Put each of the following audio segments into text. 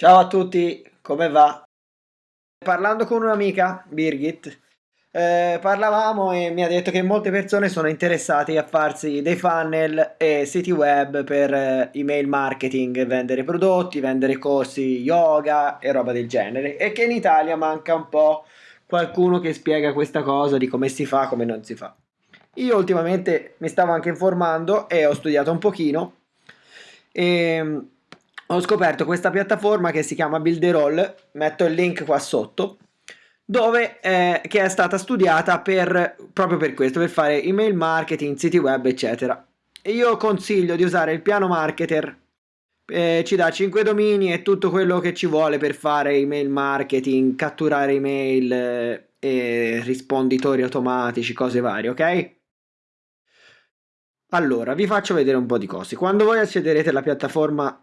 Ciao a tutti, come va? Parlando con un'amica, Birgit, eh, parlavamo e mi ha detto che molte persone sono interessate a farsi dei funnel e siti web per eh, email marketing, vendere prodotti, vendere corsi yoga e roba del genere e che in Italia manca un po' qualcuno che spiega questa cosa di come si fa, come non si fa. Io ultimamente mi stavo anche informando e ho studiato un pochino e ho scoperto questa piattaforma che si chiama Builderall, metto il link qua sotto, dove eh, che è stata studiata per, proprio per questo, per fare email marketing, siti web, eccetera. E io consiglio di usare il piano marketer, eh, ci dà 5 domini e tutto quello che ci vuole per fare email marketing, catturare email eh, e risponditori automatici, cose varie, ok? Allora, vi faccio vedere un po' di cose. Quando voi accederete alla piattaforma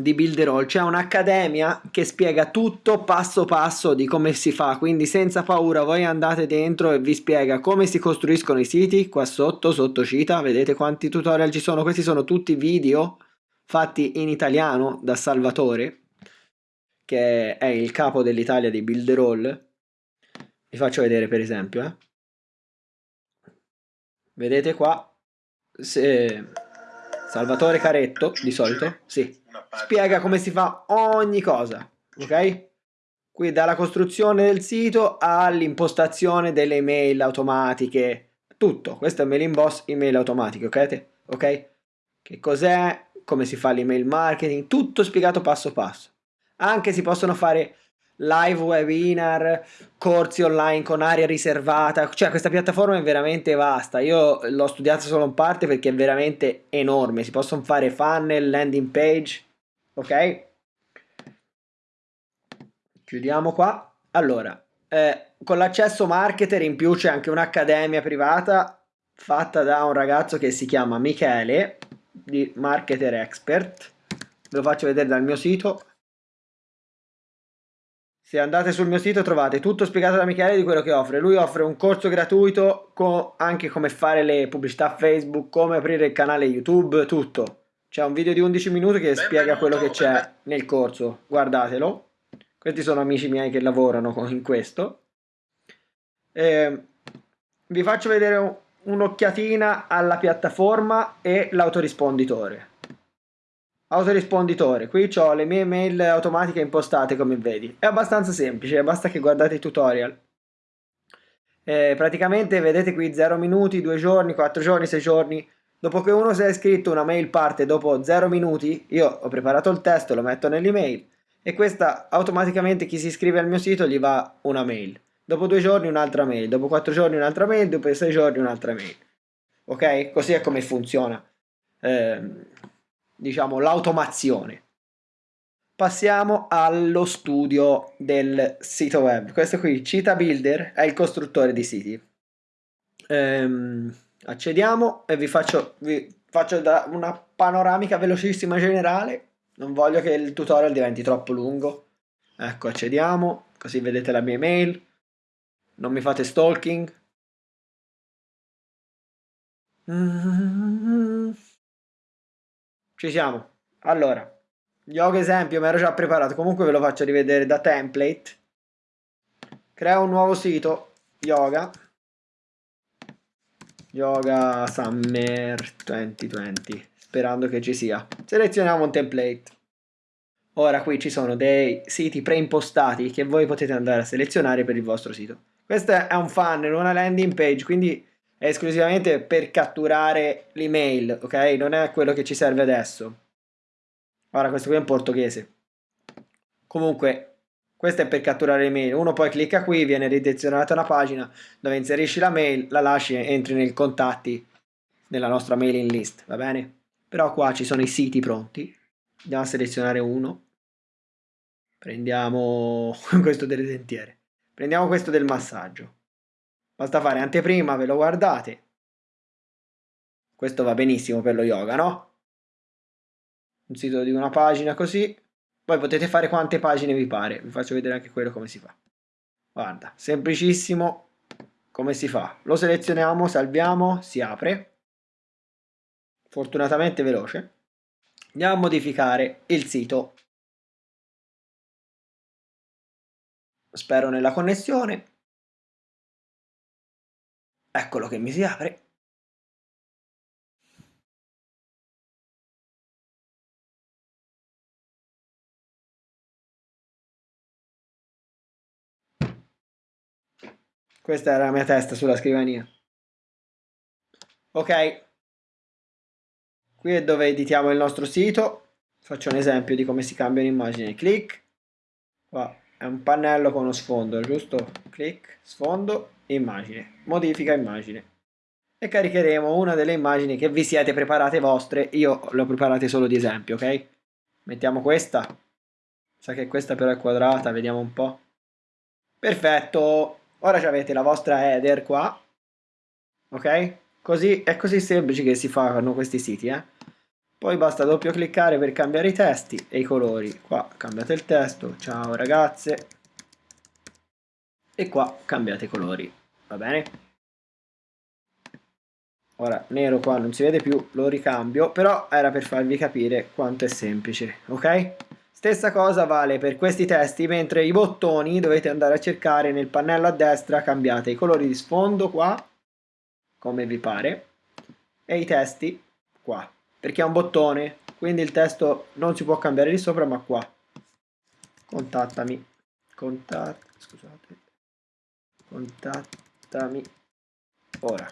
di Builderall c'è un'accademia che spiega tutto passo passo di come si fa quindi senza paura voi andate dentro e vi spiega come si costruiscono i siti qua sotto sotto cita. Vedete quanti tutorial ci sono? Questi sono tutti video fatti in italiano da Salvatore che è il capo dell'Italia di Builderall vi faccio vedere per esempio eh. vedete qua se Salvatore Caretto di solito sì spiega come si fa ogni cosa, ok? Qui dalla costruzione del sito all'impostazione delle email automatiche, tutto. Questo è Mailing Boss email automatiche, ok? Ok? Che cos'è? Come si fa l'email marketing? Tutto spiegato passo passo. Anche si possono fare live webinar, corsi online con area riservata, cioè questa piattaforma è veramente vasta, io l'ho studiata solo in parte perché è veramente enorme, si possono fare funnel, landing page, ok? Chiudiamo qua. Allora, eh, con l'accesso marketer in più c'è anche un'accademia privata fatta da un ragazzo che si chiama Michele, di Marketer Expert. Ve lo faccio vedere dal mio sito. Se andate sul mio sito trovate tutto spiegato da Michele di quello che offre. Lui offre un corso gratuito con anche come fare le pubblicità Facebook, come aprire il canale YouTube, tutto. C'è un video di 11 minuti che spiega quello che c'è nel corso, guardatelo. Questi sono amici miei che lavorano in questo. Eh, vi faccio vedere un'occhiatina alla piattaforma e l'autorisponditore. Autorisponditore, qui ho le mie mail automatiche impostate come vedi. È abbastanza semplice, basta che guardate i tutorial. Eh, praticamente vedete qui 0 minuti, 2 giorni, 4 giorni, 6 giorni Dopo che uno si è iscritto una mail parte dopo 0 minuti, io ho preparato il testo, lo metto nell'email e questa automaticamente chi si iscrive al mio sito gli va una mail. Dopo due giorni un'altra mail, dopo quattro giorni un'altra mail, dopo sei giorni un'altra mail. Ok? Così è come funziona, eh, diciamo, l'automazione. Passiamo allo studio del sito web. Questo qui, Cita Builder, è il costruttore di siti. Ehm, accediamo e vi faccio, vi faccio una panoramica velocissima generale non voglio che il tutorial diventi troppo lungo ecco accediamo così vedete la mia email non mi fate stalking ci siamo. Allora yoga esempio mi ero già preparato. Comunque ve lo faccio rivedere da template. Crea un nuovo sito yoga. Yoga Summer 2020 sperando che ci sia. Selezioniamo un template. Ora qui ci sono dei siti preimpostati che voi potete andare a selezionare per il vostro sito. Questo è un funnel, una landing page quindi è esclusivamente per catturare l'email ok non è quello che ci serve adesso ora questo qui è in portoghese comunque questo è per catturare le mail. Uno poi clicca qui, viene ridirezionata una pagina dove inserisci la mail, la lasci e entri nei contatti nella nostra mailing list, va bene? Però qua ci sono i siti pronti. Andiamo a selezionare uno. Prendiamo questo delle dentiere. Prendiamo questo del massaggio. Basta fare anteprima, ve lo guardate. Questo va benissimo per lo yoga, no? Un sito di una pagina così poi potete fare quante pagine vi pare, vi faccio vedere anche quello come si fa. Guarda, semplicissimo come si fa. Lo selezioniamo, salviamo, si apre. Fortunatamente veloce. Andiamo a modificare il sito. spero nella connessione. Eccolo che mi si apre. Questa era la mia testa sulla scrivania. Ok. Qui è dove editiamo il nostro sito. Faccio un esempio di come si cambia un'immagine. Clic. Qua è un pannello con uno sfondo, giusto? Clic, sfondo, immagine. Modifica immagine. E caricheremo una delle immagini che vi siete preparate vostre. Io le ho preparate solo di esempio, ok? Mettiamo questa. Sa che questa però è quadrata, vediamo un po'. Perfetto. Ora avete la vostra header qua. Ok? Così, è così semplice che si fanno questi siti, eh? Poi basta doppio cliccare per cambiare i testi e i colori. Qua cambiate il testo, ciao ragazze. E qua cambiate i colori, va bene? Ora, nero qua non si vede più, lo ricambio, però era per farvi capire quanto è semplice, ok? Stessa cosa vale per questi testi, mentre i bottoni dovete andare a cercare nel pannello a destra, cambiate i colori di sfondo qua, come vi pare, e i testi qua perché è un bottone, quindi il testo non si può cambiare di sopra, ma qua. Contattami. Contat scusate. Contattami ora.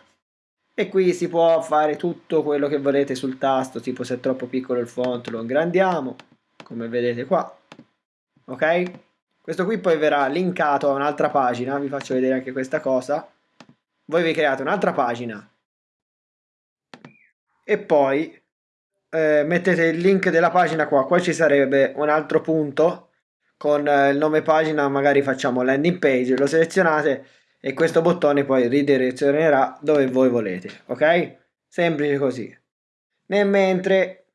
E qui si può fare tutto quello che volete sul tasto, tipo se è troppo piccolo il font lo ingrandiamo, come vedete qua. Ok? Questo qui poi verrà linkato a un'altra pagina, vi faccio vedere anche questa cosa. Voi vi create un'altra pagina e poi eh, mettete il link della pagina qua, qua ci sarebbe un altro punto con eh, il nome pagina, magari facciamo landing page, lo selezionate e questo bottone poi ridirezionerà dove voi volete, ok? Semplice così. Nel mentre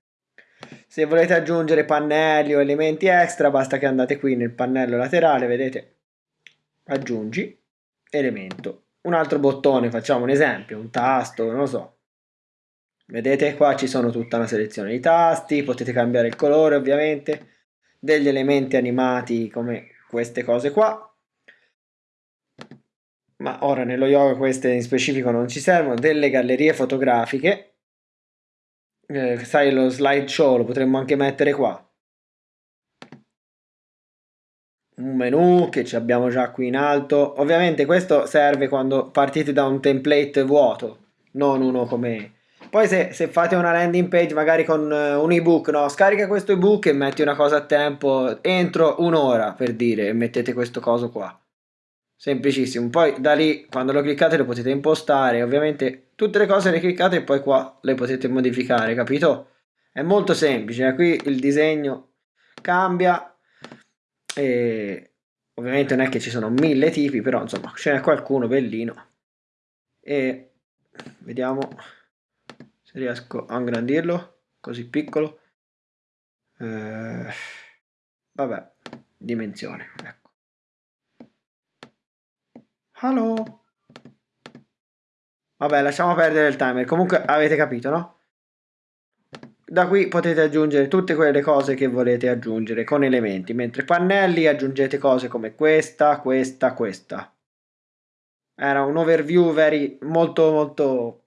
se volete aggiungere pannelli o elementi extra basta che andate qui nel pannello laterale, vedete? Aggiungi elemento. Un altro bottone, facciamo un esempio, un tasto, non lo so, Vedete qua ci sono tutta una selezione di tasti, potete cambiare il colore ovviamente, degli elementi animati come queste cose qua. Ma ora nello yoga queste in specifico non ci servono, delle gallerie fotografiche. Eh, sai lo slideshow lo potremmo anche mettere qua. un menu che ci abbiamo già qui in alto ovviamente questo serve quando partite da un template vuoto non uno come poi se, se, fate una landing page magari con uh, un ebook, no? Scarica questo ebook e metti una cosa a tempo entro un'ora per dire e mettete questo coso qua. Semplicissimo. Poi da lì quando lo cliccate lo potete impostare. Ovviamente tutte le cose le cliccate e poi qua le potete modificare, capito? È molto semplice. Eh? Qui il disegno cambia e ovviamente non è che ci sono mille tipi, però insomma ce n'è qualcuno bellino. E vediamo se riesco a ingrandirlo così piccolo eh, vabbè dimensione ecco Hello. vabbè lasciamo perdere il timer comunque avete capito no? da qui potete aggiungere tutte quelle cose che volete aggiungere con elementi mentre pannelli aggiungete cose come questa questa questa era un overview very, molto molto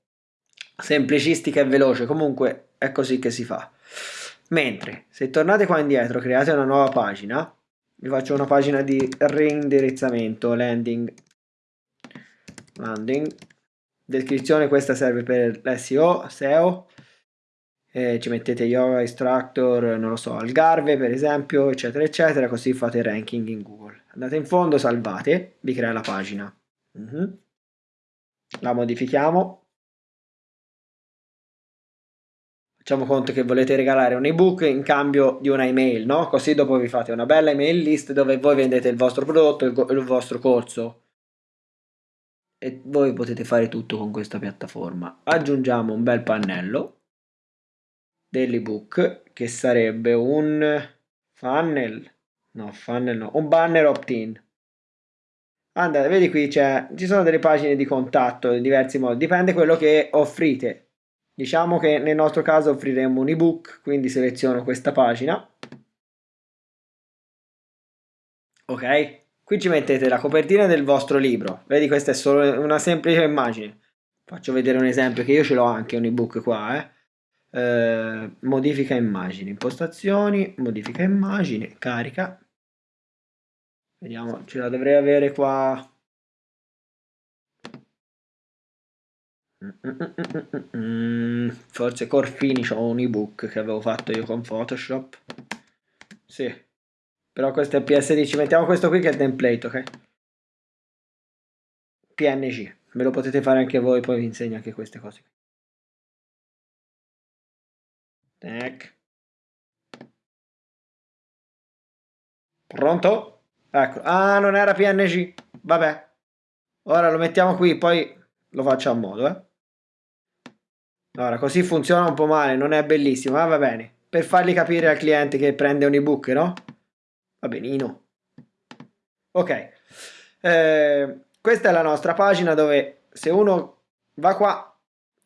semplicistica e veloce, comunque è così che si fa. Mentre se tornate qua indietro, create una nuova pagina, vi faccio una pagina di reindirizzamento, landing, landing, descrizione questa serve per l'SEO, SEO, eh, ci mettete yoga instructor, non lo so, Algarve per esempio, eccetera eccetera, così fate ranking in Google. Andate in fondo, salvate, vi crea la pagina. Uh mhm. -huh. La modifichiamo, facciamo conto che volete regalare un ebook in cambio di una email, no? Così dopo vi fate una bella email list dove voi vendete il vostro prodotto, il, il vostro corso e voi potete fare tutto con questa piattaforma. Aggiungiamo un bel pannello dell'ebook che sarebbe un funnel, no funnel no, un banner opt-in. Andate, vedi qui c'è, ci sono delle pagine di contatto in diversi modi, dipende quello che offrite Diciamo che nel nostro caso offriremo un ebook, quindi seleziono questa pagina. Ok, qui ci mettete la copertina del vostro libro. Vedi, questa è solo una semplice immagine. Faccio vedere un esempio che io ce l'ho anche un ebook qua, eh. Eh, modifica immagini, impostazioni, modifica immagini, carica. Vediamo, ce la dovrei avere qua. Forse Core Finish ho un ebook che avevo fatto io con Photoshop. Sì. Però questo è PSD, ci mettiamo questo qui che è il template, ok? PNG. Me lo potete fare anche voi, poi vi insegno anche queste cose. Tac. Pronto? Ecco. Ah, non era PNG. Vabbè. Ora lo mettiamo qui, poi lo faccio a modo, eh. Ora, così funziona un po' male, non è bellissimo, ma va bene. Per fargli capire al cliente che prende un ebook, no? Va benino. Ok. Eh, questa è la nostra pagina dove se uno va qua,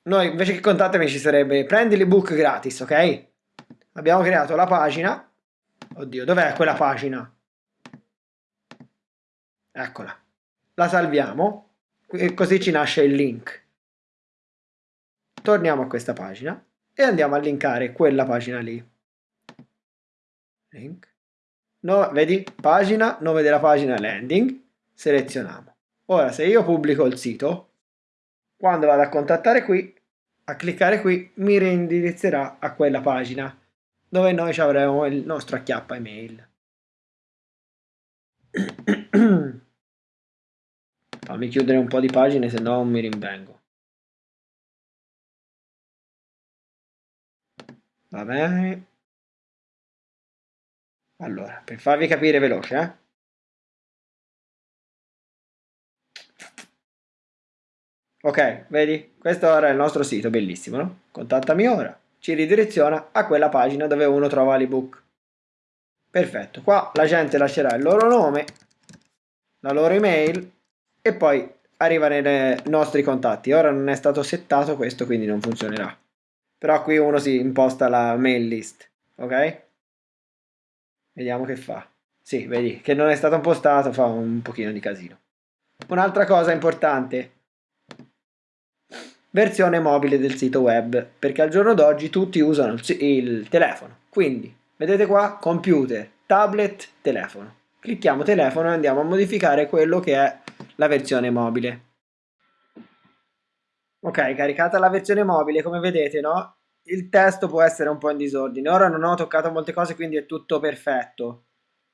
noi invece che contattami ci sarebbe prendi l'ebook gratis, ok? Abbiamo creato la pagina. Oddio, dov'è quella pagina? Eccola. La salviamo e così ci nasce il link. Torniamo a questa pagina e andiamo a linkare quella pagina lì. Link. No, vedi? Pagina, nome della pagina landing, selezioniamo. Ora se io pubblico il sito, quando vado a contattare qui, a cliccare qui, mi reindirizzerà a quella pagina dove noi avremo il nostro acchiappa email. Fammi chiudere un po' di pagine, se no mi rinvengo. Va bene. Allora, per farvi capire veloce, eh. Ok, vedi? Questo ora è il nostro sito, bellissimo, no? Contattami ora. Ci ridireziona a quella pagina dove uno trova l'ebook. Perfetto, qua la gente lascerà il loro nome, la loro email e poi arriva nei nostri contatti. Ora non è stato settato questo, quindi non funzionerà. Però qui uno si imposta la mail list, ok? Vediamo che fa. Sì, vedi, che non è stato impostato fa un pochino di casino. Un'altra cosa importante, versione mobile del sito web, perché al giorno d'oggi tutti usano il, telefono. Quindi, vedete qua, computer, tablet, telefono. Clicchiamo telefono e andiamo a modificare quello che è la versione mobile. Ok, caricata la versione mobile, come vedete, no? Il testo può essere un po' in disordine. Ora non ho toccato molte cose, quindi è tutto perfetto.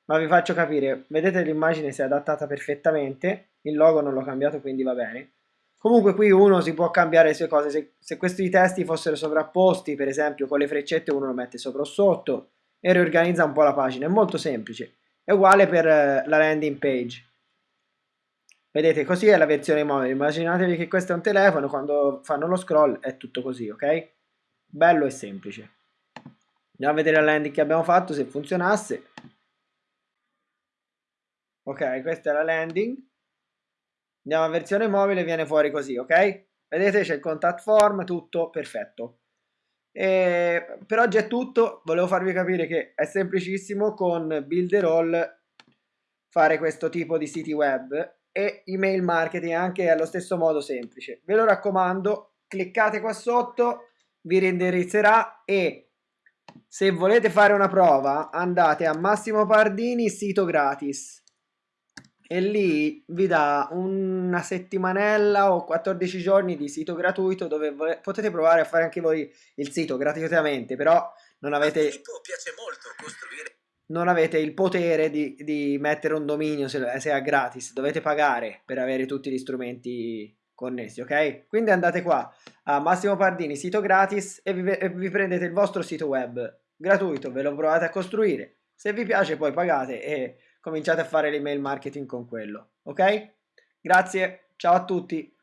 Ma vi faccio capire, vedete l'immagine si è adattata perfettamente, il logo non l'ho cambiato, quindi va bene. Comunque qui uno si può cambiare le sue cose, se, se questi testi fossero sovrapposti, per esempio con le freccette uno lo mette sopra o sotto e riorganizza un po' la pagina, è molto semplice. È uguale per eh, la landing page. Vedete, così è la versione mobile. Immaginatevi che questo è un telefono, quando fanno lo scroll è tutto così, ok? Bello e semplice. Andiamo a vedere la landing che abbiamo fatto, se funzionasse. Ok, questa è la landing. Andiamo a versione mobile, viene fuori così, ok? Vedete, c'è il contact form, tutto perfetto. E per oggi è tutto, volevo farvi capire che è semplicissimo con Builderall fare questo tipo di siti web e email marketing anche allo stesso modo semplice. Ve lo raccomando, cliccate qua sotto, vi reindirizzerà e se volete fare una prova andate a Massimo Pardini sito gratis e lì vi dà una settimanella o 14 giorni di sito gratuito dove potete provare a fare anche voi il sito gratuitamente però non avete piace molto costruire non avete il potere di, di mettere un dominio se, se, è gratis, dovete pagare per avere tutti gli strumenti connessi, ok? Quindi andate qua a Massimo Pardini, sito gratis e vi, e vi prendete il vostro sito web gratuito, ve lo provate a costruire. Se vi piace poi pagate e cominciate a fare l'email marketing con quello, ok? Grazie, ciao a tutti!